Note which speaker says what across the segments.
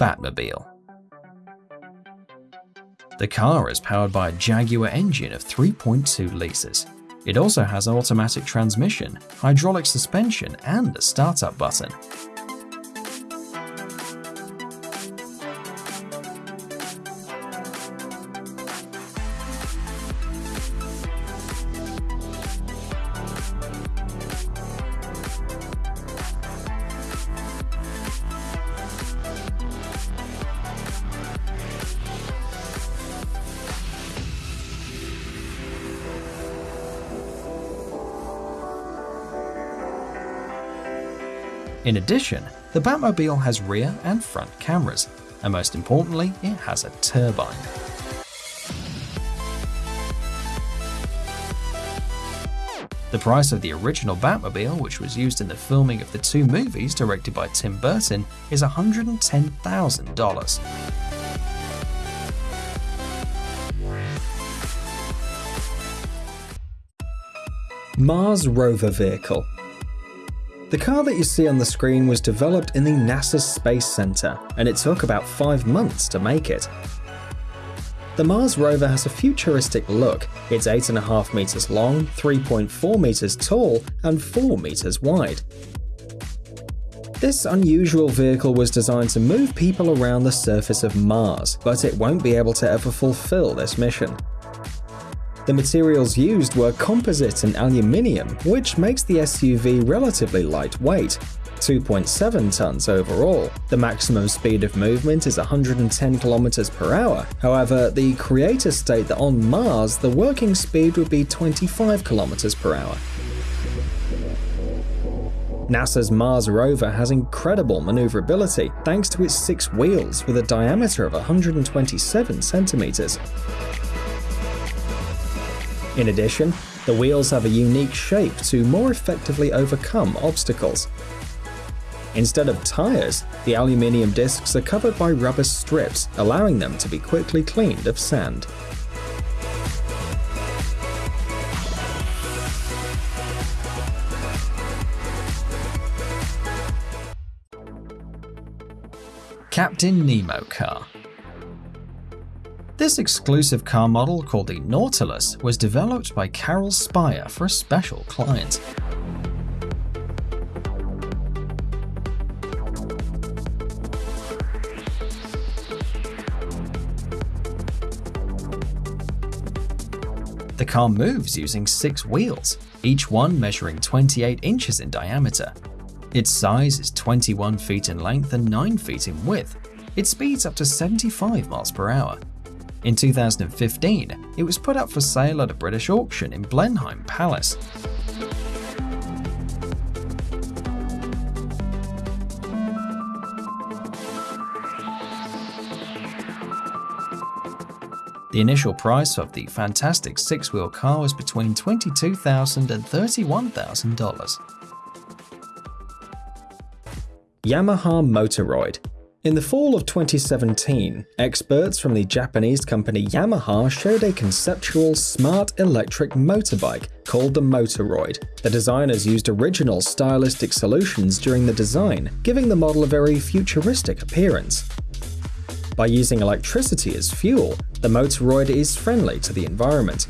Speaker 1: Batmobile. The car is powered by a Jaguar engine of 3.2 litres. It also has automatic transmission, hydraulic suspension, and a startup button. In addition, the Batmobile has rear and front cameras, and most importantly, it has a turbine. The price of the original Batmobile, which was used in the filming of the two movies directed by Tim Burton, is $110,000.
Speaker 2: Mars rover vehicle the car that you see on the screen was developed in the NASA Space Center, and it took about five months to make it. The Mars rover has a futuristic look. It's 8.5 meters long, 3.4 meters tall, and 4 meters wide. This unusual vehicle was designed to move people around the surface of Mars, but it won't be able to ever fulfill this mission. The materials used were composite and aluminium, which makes the SUV relatively lightweight, 2.7 tons overall. The maximum speed of movement is 110 km per hour. However, the creators state that on Mars, the working speed would be 25 km per hour. NASA's Mars rover has incredible maneuverability thanks to its six wheels with a diameter of 127 centimeters. In addition, the wheels have a unique shape to more effectively overcome obstacles. Instead of tyres, the aluminium discs are covered by rubber strips, allowing them to be quickly cleaned of sand.
Speaker 1: Captain Nemo car this exclusive car model, called the Nautilus, was developed by Carroll Spire for a special client. The car moves using six wheels, each one measuring 28 inches in diameter. Its size is 21 feet in length and 9 feet in width. It speeds up to 75 miles per hour. In 2015, it was put up for sale at a British auction in Blenheim Palace. The initial price of the fantastic six-wheel car was between $22,000 and $31,000.
Speaker 2: Yamaha Motoroid in the fall of 2017, experts from the Japanese company Yamaha showed a conceptual smart electric motorbike called the Motoroid. The designers used original stylistic solutions during the design, giving the model a very futuristic appearance. By using electricity as fuel, the Motoroid is friendly to the environment,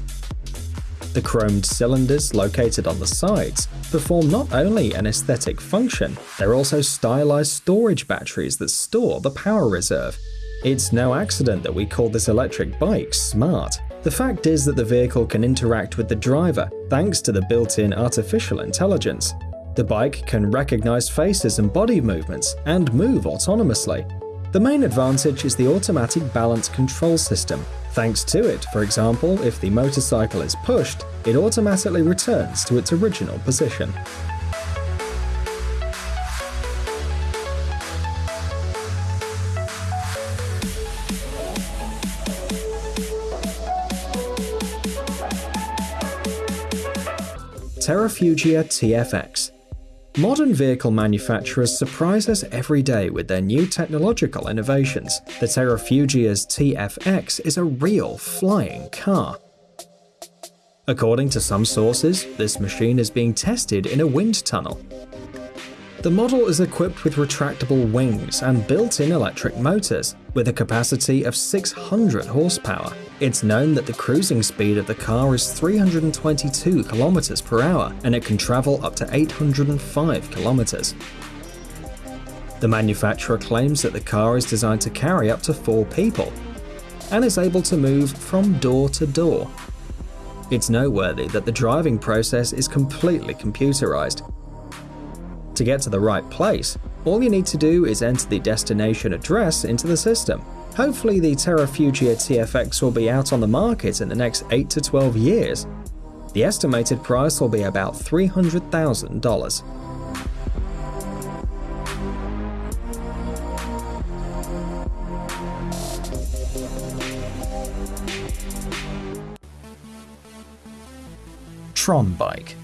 Speaker 2: the chromed cylinders located on the sides perform not only an aesthetic function, they're also stylized storage batteries that store the power reserve. It's no accident that we call this electric bike smart. The fact is that the vehicle can interact with the driver thanks to the built-in artificial intelligence. The bike can recognize faces and body movements and move autonomously. The main advantage is the automatic balance control system, Thanks to it, for example, if the motorcycle is pushed, it automatically returns to its original position. Terrafugia TFX Modern vehicle manufacturers surprise us every day with their new technological innovations. The Terrafugia's TFX is a real flying car. According to some sources, this machine is being tested in a wind tunnel. The model is equipped with retractable wings and built-in electric motors, with a capacity of 600 horsepower. It's known that the cruising speed of the car is 322 km per hour, and it can travel up to 805 km. The manufacturer claims that the car is designed to carry up to four people, and is able to move from door to door. It's noteworthy that the driving process is completely computerized, to get to the right place, all you need to do is enter the destination address into the system. Hopefully the Terrafugia TFX will be out on the market in the next 8 to 12 years. The estimated price will be about $300,000.
Speaker 1: Tron Bike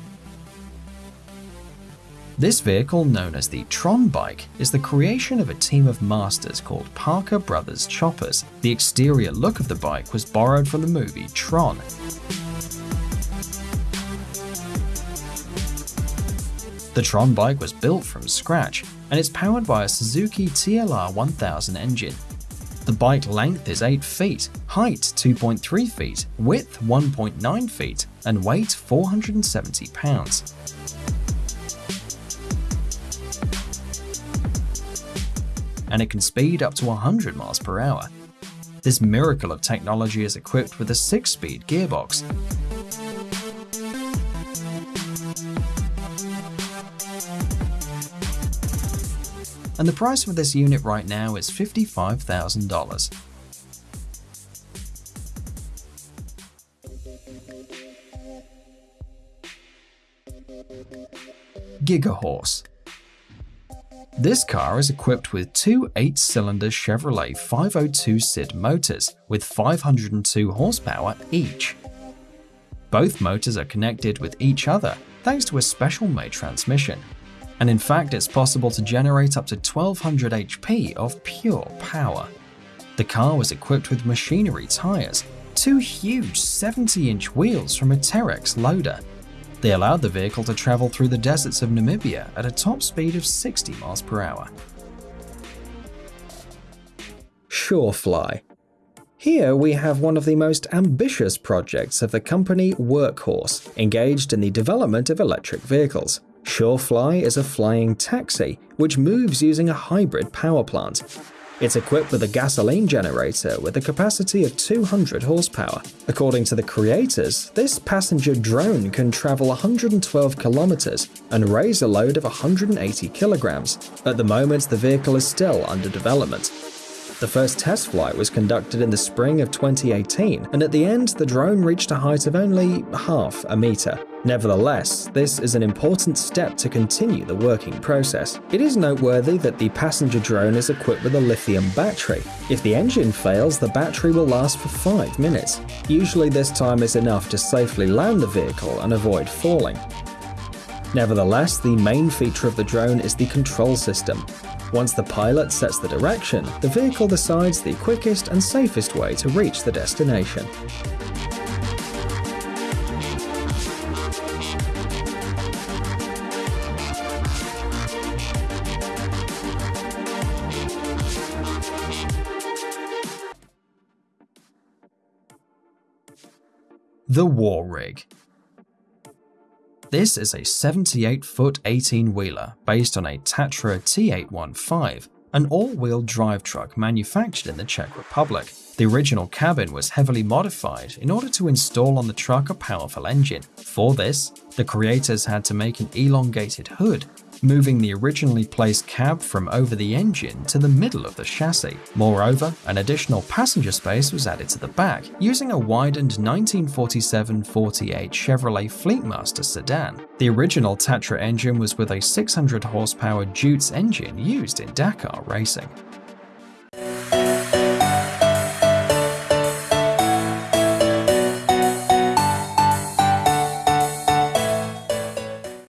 Speaker 1: this vehicle, known as the Tron Bike, is the creation of a team of masters called Parker Brothers Choppers. The exterior look of the bike was borrowed from the movie Tron. The Tron bike was built from scratch, and it's powered by a Suzuki TLR 1000 engine. The bike length is 8 feet, height 2.3 feet, width 1.9 feet, and weight 470 pounds. And it can speed up to 100 miles per hour. This miracle of technology is equipped with a 6-speed gearbox. And the price for this unit right now is $55,000. Gigahorse this car is equipped with two 8-cylinder Chevrolet 502 SID motors with 502 horsepower each. Both motors are connected with each other thanks to a special made transmission. And in fact, it's possible to generate up to 1200 HP of pure power. The car was equipped with machinery tires, two huge 70-inch wheels from a Terex loader, they allowed the vehicle to travel through the deserts of Namibia at a top speed of 60 miles per hour.
Speaker 2: Surefly. Here we have one of the most ambitious projects of the company Workhorse, engaged in the development of electric vehicles. Surefly is a flying taxi, which moves using a hybrid power plant. It's equipped with a gasoline generator with a capacity of 200 horsepower. According to the creators, this passenger drone can travel 112 kilometers and raise a load of 180 kilograms. At the moment, the vehicle is still under development. The first test flight was conducted in the spring of 2018, and at the end, the drone reached a height of only half a meter. Nevertheless, this is an important step to continue the working process. It is noteworthy that the passenger drone is equipped with a lithium battery. If the engine fails, the battery will last for 5 minutes. Usually this time is enough to safely land the vehicle and avoid falling. Nevertheless, the main feature of the drone is the control system. Once the pilot sets the direction, the vehicle decides the quickest and safest way to reach the destination.
Speaker 1: The War Rig this is a 78-foot 18-wheeler based on a Tatra T815, an all-wheel drive truck manufactured in the Czech Republic. The original cabin was heavily modified in order to install on the truck a powerful engine. For this, the creators had to make an elongated hood moving the originally placed cab from over the engine to the middle of the chassis. Moreover, an additional passenger space was added to the back, using a widened 1947-48 Chevrolet Fleetmaster sedan. The original Tatra engine was with a 600 horsepower Deutz engine used in Dakar racing.